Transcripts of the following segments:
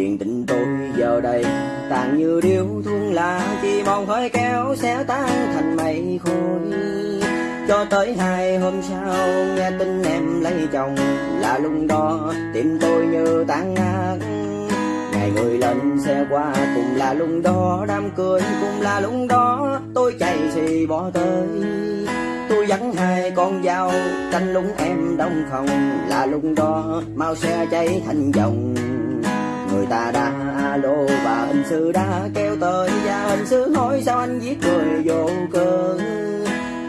chuyện tình tôi giờ đây. Tàn như điếu thuốc lá chỉ mong khói kéo sẽ tan thành mây khôi cho tới hai hôm sau, nghe tin em lấy chồng là lúc đó tim tôi như tan nát. Ngày người lên xe qua cùng là lúc đó đám cưới cùng là lúc đó tôi chạy xì bỏ tới. Tôi dẫn hai con dao canh lúng em đông không là lúc đó mau xe cháy thành dòng đã alo và hình sự đã kêu tới. Và hình sự hỏi sao anh giết người vô cớ?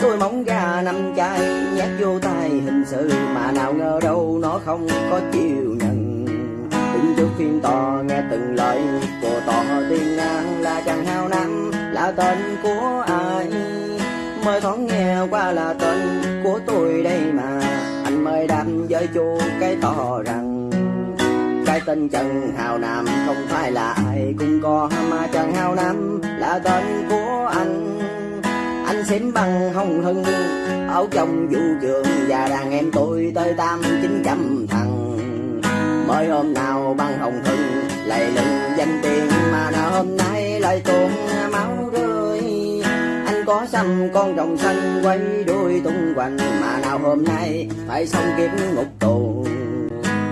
Tôi móng gà năm chai nhét vô tay hình sự, mà nào ngờ đâu nó không có chịu nhận. Đứng trước phiên tòa nghe từng lời của tòa tiên ngang, là chàng hao năm, là tên của ai? Mới thoáng nghe qua là tên của tôi đây mà, anh mời đam với chú cái to rằng tên Trần Hào Nam, không phải là ai cũng có, mà Trần Hào Nam là tên của anh. Anh xém bằng hồng hưng ở trong vũ trường, và đàn em tôi tới tám chín trăm thằng. Mới hôm nào bằng hồng hưng lại lừng danh tiền mà nào hôm nay lại tuôn máu rơi. Anh có xăm con rồng xanh quay đuôi tung quanh, mà nào hôm nay phải xong kiếm ngục tù.